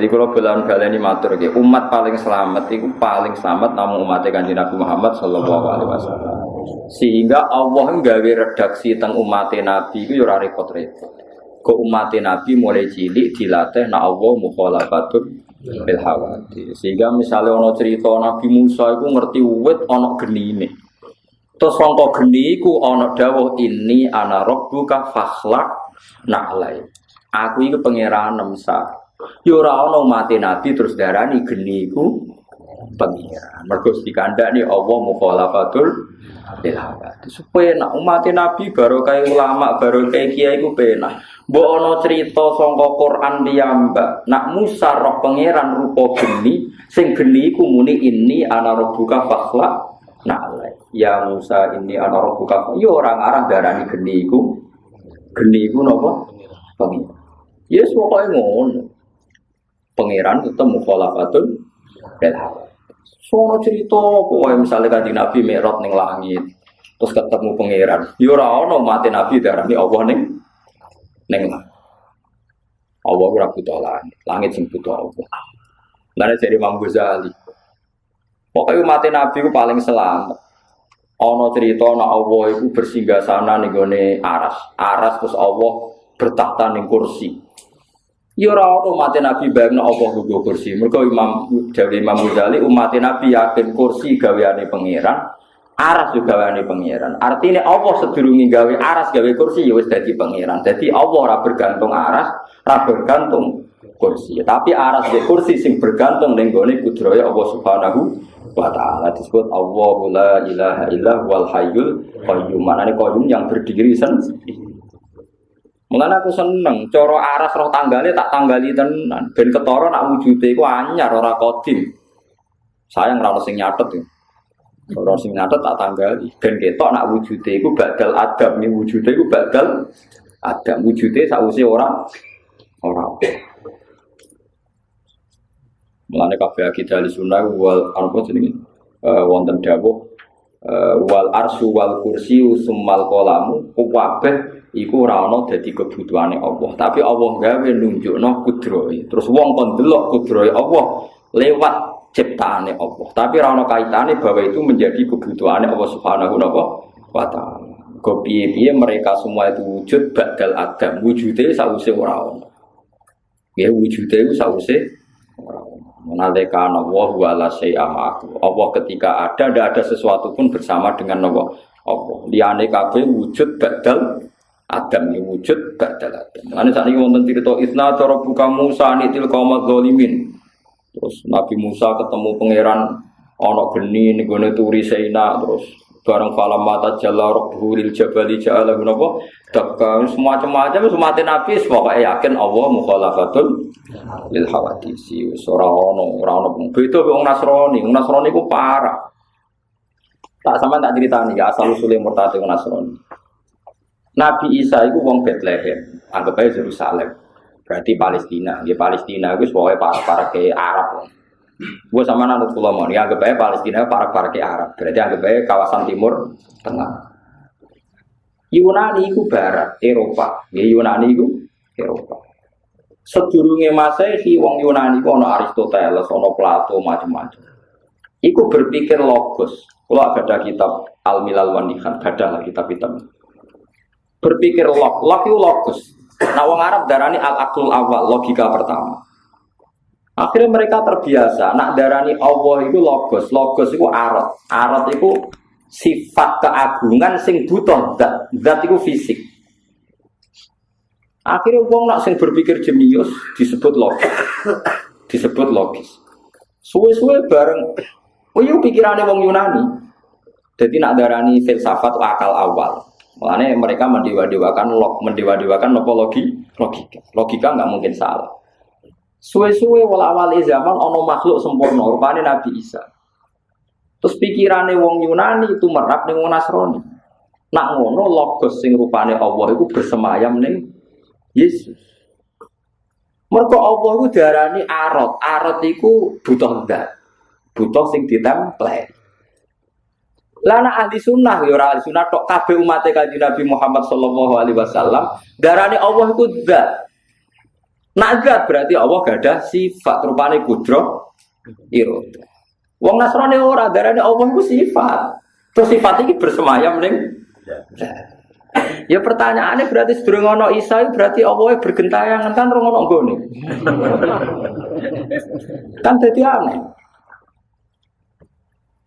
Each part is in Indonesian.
Jadi kalau bulan baleni matur gitu, umat paling selamat itu paling selamat namun umat kanjeng Nabi Muhammad Shallallahu Alaihi Wasallam. Sehingga Allah nggawe redaksi tentang umat Nabi itu ora repot-repot. Ke umat Nabi mulai cilik dilatih na Allah mukhalafatun bil hawati. Sehingga misalnya ono cerita Nabi Musa itu ngerti wit ono genine. Terus sangka geni iku ana dawuh ini ana rabbuka fakhlaq na'lai. Aku iku pangeran Musa. Yo ora ana mati nabi terus darani geni iku pengiran. Mergo dikandani Allah mukhalafatul lil hawati. Supaya nak umat nabi baru kayak ulama, baru kayak kiai iku penak. Mbok ana cerita sangka Quran piyambak. Nak Musa roh pangeran rupa geni, sing geni iku muni ini ana rabbuka fakhlaq na'lai. Ya Musa ini ana rabbuka. Yo orang arah darani geni iku. Geni iku napa? Pengiran. Yes, pokoknya ngono pangeran tetap mukhalafatun hawa. Sono cerita pokoknya misalnya kanjeng Nabi merot ning langit terus ketemu pangeran. Yo ora ono mati Nabi darani Allah ning ning Allah ora butuh langit, langit sing butuh Allah. Lalu jadi Imam Ghazali. Pokoknya mati Nabi itu paling selamat. Ono cerita na Allah itu bersinggah sana nih aras, aras terus Allah bertakhta ning kursi. Ya ono umat Nabi bayangno apa nggo kursi. Mergo Imam Jawi Imam Ghazali umat Nabi yakin kursi gaweane pangeran, aras juga gaweane pangeran. Artinya Allah sedurunge gawe aras gawe kursi ya wis pangeran. Jadi Allah ora bergantung aras, ora bergantung kursi. Tapi aras di kursi sing bergantung ning gone kudraya Allah Subhanahu wa taala disebut Allahu la ilaha illa wal hayyul qayyum. Manane qayyum yang berdiri sendiri. Mengenai aku seneng, coro aras roh tanggalnya tak tanggali tenan. Ben ketoro nak wujude iku anyar ora kodim. Sayang ora sing nyatet ya. Ora sing nyatet tak tanggali. Ben ketok nak wujude iku badal adab nih wujude iku badal adab wujude sausi ora ora. Mengenai kafe kita di sunnah wal apa jenenge? Uh, wonten uh, wal arsu wal kursi summal kolamu kabeh iku ora ana dadi kebutuhane Allah. Tapi Allah gawe nunjukno kudrohe. Terus wong kon delok kudrohe Allah lewat ciptaane Allah. Tapi ora ana kaitane bahwa itu menjadi kebutuhane Allah Subhanahu wa taala. Kok piye-piye mereka semua itu wujud badal adam. Wujude sause ora ana. Ya wujude itu sause. Menalika Allah wala syai'amaku. Allah ketika ada, tidak ada sesuatu pun bersama dengan Allah. Allah. Liane kabeh wujud badal Adam ini wujud badal Adam. Nanti saat ini wonten cerita Isna cara buka Musa nitil kaumat zolimin. Terus Nabi Musa ketemu pangeran ono geni nih gue turi Seina terus bareng falam mata jala robbu lil jabali ja'ala gunapa dakka semacam-macam semati Nabi pokoknya yakin Allah mukhalafatul lil hawadisi. Wis ora ono ora ono beda wong Nasrani. Wong ku parah. Tak sama tak ceritani ya asal usulnya murtad Nasrani Nabi Isa itu wong Bethlehem, anggap aja Yerusalem. Berarti Palestina. Di Palestina itu pokoknya para para ke Arab. Gue sama nanut pulau mau, ya anggap aja Palestina para para ke Arab. Berarti anggap aja kawasan Timur Tengah. Yunani itu Barat, Eropa. Ya Yunani itu Eropa. Sedurunge Masehi wong Yunani itu ono Aristoteles, ono Plato, macam-macam. Iku berpikir logos. Kalau ada kitab Al Milal Wanihan, ada kitab-kitab berpikir log, log itu logos. Nah, wong Arab darani al akul awal, logika pertama. Akhirnya mereka terbiasa, nak darani Allah itu logos, logos itu arat, arat itu sifat keagungan sing butuh dat, dat itu fisik. Akhirnya wong nak sing berpikir jenius disebut logis, disebut logis. Suwe-suwe bareng, oh iya pikirannya wong Yunani. Jadi nak darani filsafat akal awal. Makanya mereka mendewa-dewakan log, mendewa-dewakan apa logi, logika. Logika nggak mungkin salah. Suwe-suwe wala-wali zaman ono makhluk sempurna, rupanya Nabi Isa. Terus pikirannya wong Yunani itu merap nih wong Nasrani. Nak ngono logos sing rupane Allah itu bersemayam nih Yesus. Mereka Allah itu darani arot, arot itu butuh enggak, butuh sing ditemplate. Lana ahli sunnah ya ahli sunnah tok kabeh umat kanjeng Nabi Muhammad sallallahu alaihi wasallam darane Allah iku zat. Nagat berarti Allah gak ada sifat rupane kudro iroda. Wong Nasrani ora darane Allah ku sifat. Terus sifat ini bersemayam ning Ya pertanyaannya berarti sedurung ono Isa berarti Allah bergentayangan kan rong ono gone. kan jadi aneh.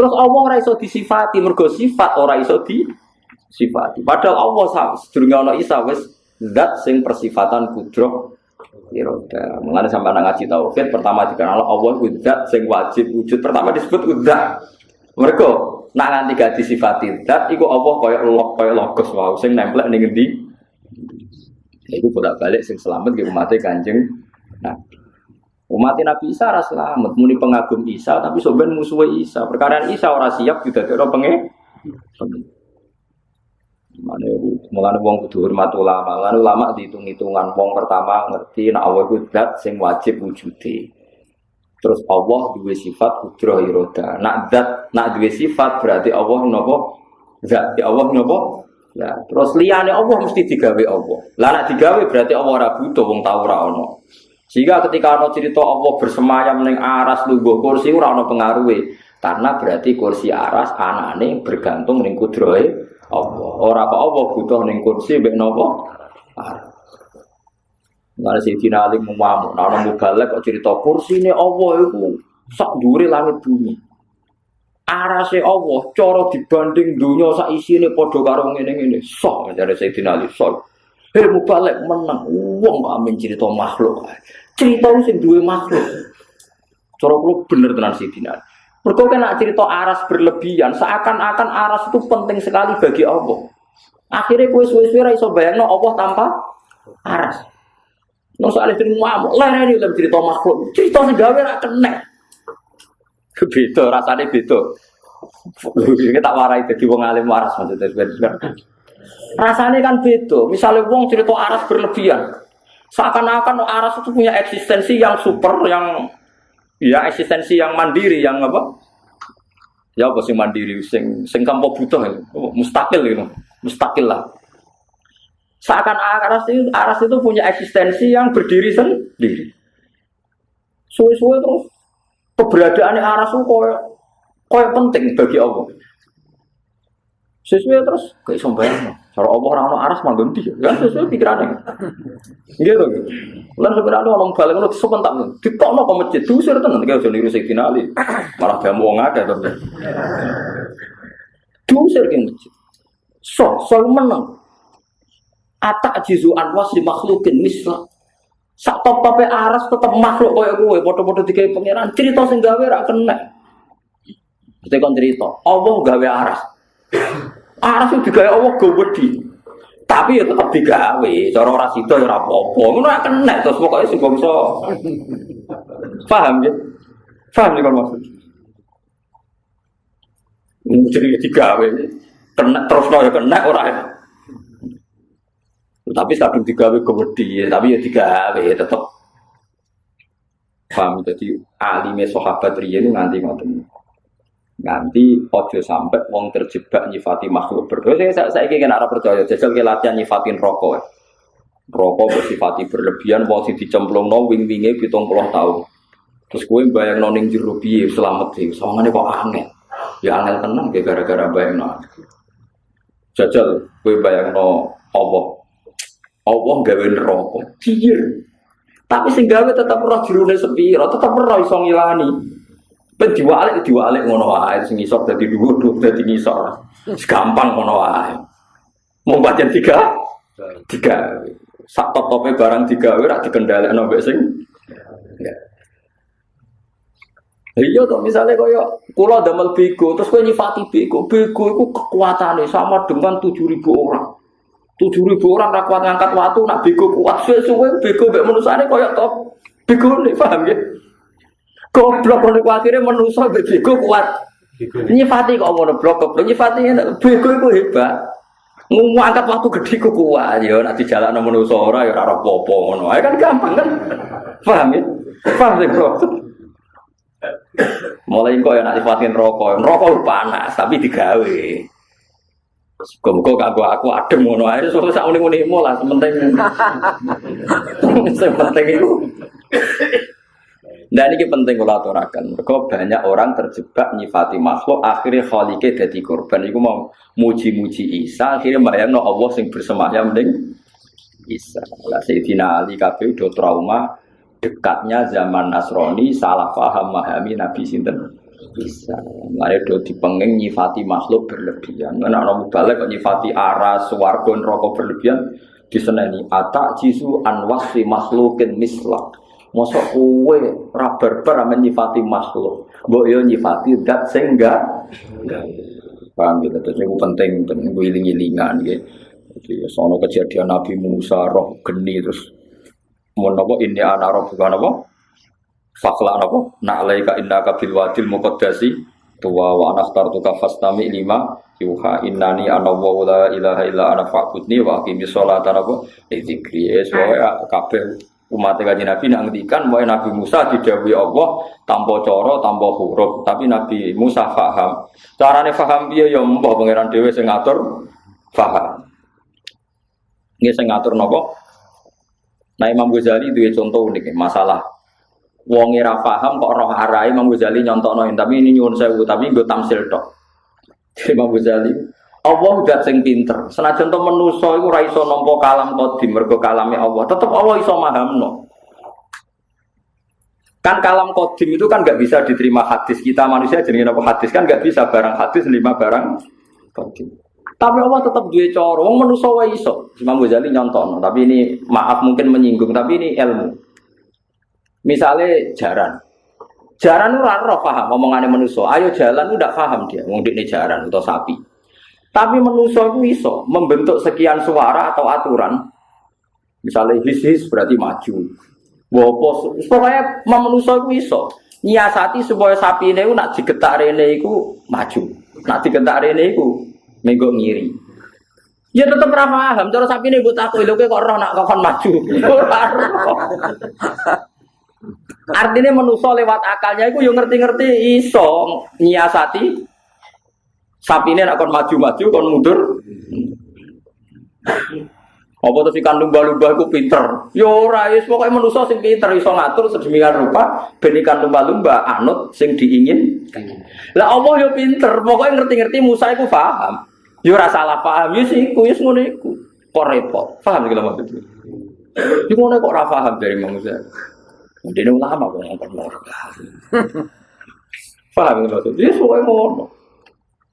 Terus Allah ora iso disifati mergo sifat ora iso disifati. Padahal Allah sama sedurung ono Isa wis zat sing persifatan kudro iroda. Mengenai sampai anak ngaji tauhid pertama dikenal Allah zat sing wajib wujud pertama disebut zat. Mereka nak nganti gak disifati zat iku Allah kaya lok kaya logos wow sing nempel ning ngendi iku bolak-balik sing selamat ge umat Kanjeng nah umat Nabi Isa ora selamat muni pengagum Isa tapi soben musuh Isa perkara Isa ora siap didadekno penge Mana mulane wong kudu hormat ulama. Lan ulama dihitung-hitungan wong pertama ngerti nek Allah iku zat sing wajib wujude. Terus Allah dua sifat kudroh iroda. Nak dat, nak dua sifat berarti Allah nopo. Zat, ya Allah nopo. Nah, terus liane Allah mesti digawe Allah. Lah digawe berarti Allah ora butuh wong ono. Sehingga ketika ono cerita Allah bersemayam ning aras lungguh kursi ora ono pengaruhe. Karena berarti kursi aras anane bergantung ning kudrohe Allah. Ora apa Allah butuh ning kursi mbek nopo? Aras. Nggak sih Ali mengamuk. Nah, orang kok cerita kursi ini Allah itu sak duri langit bumi. Arase Allah, cara dibanding dunia sak isi ini podo karung ini ini sok dari Sayyidina Ali sok. Hei mubalek menang, uang amin cerita makhluk. Cerita sing duwe makhluk. Cara kulo bener tenan Sayyidina Ali. Mereka kena cerita aras berlebihan, seakan-akan aras itu penting sekali bagi Allah. Akhirnya kue suwe-suwe iso bayangno Allah tanpa aras. Nong soal itu ngamuk, ini dalam cerita makhluk, cerita sing gawe ra. Beda, rasanya beda. Kita tak warai jadi wong alim waras maksudnya. Rasanya kan beda. Misalnya wong cerita aras berlebihan, seakan-akan aras itu punya eksistensi yang super, yang ya eksistensi yang mandiri, yang apa? Ya apa sih mandiri, sing sing kampo butuh, mustakil gitu, mustakil lah. Seakan aras itu, aras itu punya eksistensi yang berdiri sendiri. Suwe-suwe terus keberadaan aras itu koyo penting bagi Allah. Sesuai terus kayak sembahyang. Cara Allah orang aras manggon dia, kan sesuai pikirannya. Gitu. Lan sebenarnya orang balik ngono sebentar nih. Ditokno ke masjid, diusir tenan kayak jadi rusak finali. Malah dia mau ngada to. Diusir ke masjid. So, so menang. Atak jizu anwas di makhlukin misla. Sak top aras tetap makhluk kaya gue. Foto-foto tiga pangeran. Cerita sing gawe rak kena. Kita kan cerita. Allah gawe aras. Itu digawe Allah gawedi. Tapi ya tetap digawe. Cara orang itu ya apa-apa. Itu rak kena. Terus pokoknya sih bangsa. Paham ya? Paham ya kalau maksud? Jadi digawe. Kena terus ya kena orang ya. Tapi kadung digawe kewedi, tapi ya digawe tetep. Paham jadi alime sahabat riyen nganti ngoten. Nganti ojo sampai wong terjebak nyifati makhluk berdosa. Saya saya ingin arah percaya jajal ke latihan nyifatin rokok. Rokok bersifati berlebihan, wong si dicemplung no wing wingnya pitung puluh tahun. Terus gue bayang noning piye selamat sih, soalnya kok aneh. Ya aneh tenang gara-gara bayang no. Jajal gue bayang no Allah Allah gawe neraka. Cier. Tapi sing gawe tetap roh jerune sepiro, tetap roh iso ngilani. Ben diwalik diwalik ngono wae sing isor dadi dhuwur dhuwur dadi ngisor. Gampang ngono wae. Mau baca tiga, tiga. Sak top tope barang tiga, ora dikendhalekno mbek sing. Iya toh misalnya kaya kula damel bego terus kowe nyifati bego, bego itu kekuatannya sama dengan 7000 orang. tujuh ribu orang rakwat ngangkat waktu nak bego kuat suwe-suwe bego mbek manusane kaya top bego nih paham ya goblok nek akhirnya manusa mbek bego kuat nyifati kok ngono blok. Goblok nyifati bego iku hebat. Ngomong angkat waktu gede ku kuat. Ya nak dijalakno manusa ora ya ora apa-apa ngono. Ae kan gampang kan? Paham ya? Paham ya bro mulai kok ya nak sifatin rokok rokok panas tapi digawe. Kok gak gua aku adem ngono ae. So sak muni-muni lah sementing. Sementing itu. Nah ini penting kalau aturakan. Mereka banyak orang terjebak nyifati makhluk, akhirnya khalike jadi korban. Iku mau muji-muji Isa, akhirnya bayang no Allah sing bersemayam ding Isa. Lah Sayyidina Ali kabeh udah trauma dekatnya zaman Nasrani salah paham memahami Nabi sinten Isa. Mulai do dipenging nyifati makhluk berlebihan. Mana orang balik kok nyifati aras, swarga, neraka berlebihan diseneni atak jisu anwasi makhlukin mislak Mosok kue rabar-bar ame nyifati makhluk. Mbok yo nyifati dat sing. Paham gitu. Terus itu penting penting iling-ilingan gitu. Jadi sono kejadian Nabi Musa roh geni terus mau nopo ini anak roh bukan nopo fakla nak laika inna kabil wadil mukodasi tua wa anak tartuka fastami lima yuha innani ana wa la ilaha illa ana fa'budni wa aqimi sholata nopo dzikri es kabeh umat kaji Nabi nak ngendikan mulai Nabi Musa didawi Allah tanpa coro tanpa huruf. Tapi Nabi Musa faham. Carane faham dia ya mbah pangeran dewe sing ngatur faham. Ini sing ngatur nopo nah Imam Ghazali itu contoh unik masalah. Wong ora paham kok roh arai Imam Ghazali nyontokno tapi ini nyuwun sewu tapi gue tamsil tok. Imam Ghazali Allah udah sing pinter. Senajan to menusa iku ora iso nampa kalam qadim mergo kalame Allah. Tetep Allah iso mahamno. Kan kalam qadim itu kan nggak bisa diterima hadis. Kita manusia jenenge apa hadis kan nggak bisa barang hadis lima barang qadim. Tapi Allah tetap dua cara. Wong manusa wae iso. Imam Ghazali nyontono, tapi ini maaf mungkin menyinggung, tapi ini ilmu. Misalnya jaran. Jaran ora roh paham omongane manusa. Ayo jalan udah paham dia. Wong jaran atau sapi. Tapi manusia itu iso membentuk sekian suara atau aturan. Misalnya his-his berarti maju. Wopo, pokoknya manusia itu iso. Nyiasati supaya sapi ini nak digetak rene iku maju. Nak digetak rene iku menggo ngiri. Ya tetap ra paham, cara sapi ini gue takut, lho kok roh nak kokon maju. Artinya manusia lewat akalnya itu yang ngerti-ngerti iso nyiasati Sapi ini akan maju-maju, kon mundur. Apa si kandung lumba-lumba itu pinter? Ya rais pokoknya manusia sing pinter iso ngatur sedemikian rupa ben ikan lumba-lumba anut sing diingin. Lah Allah yo ya pinter, pokoknya ngerti-ngerti Musa itu paham. Ya rasa salah paham yo sih ku ngono iku. Kok repot. Paham iki maksudnya. Yo ngono kok ora paham dari manusia. Dene ulama kok ngomong. Paham iki maksudnya. Yo pokoknya ngono.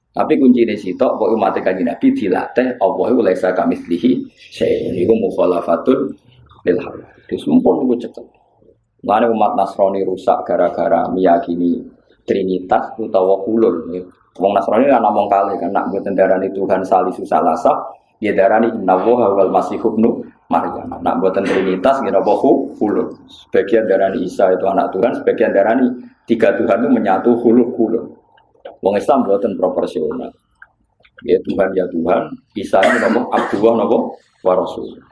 Tapi kunci di situ, bahwa umat kaji Nabi dilatih, Allah itu laisa kami selihi, saya ini mukhalafatul ilham. Itu sempurna itu cepat. Mana umat Nasrani rusak gara-gara meyakini Trinitas utawa kulul. Wong Nasrani kan ngomong kali kan nak buat darani Tuhan salisu salasa, dia darani inna wal masih hubnu Maryam. Nak buatan Trinitas kira bohu kulul. Sebagian darani Isa itu anak Tuhan, sebagian darani tiga Tuhan itu menyatu hulul kulul. Wong Islam buatan proporsional. Ya Tuhan ya Tuhan, bisa nopo Abdullah nopo Warasul.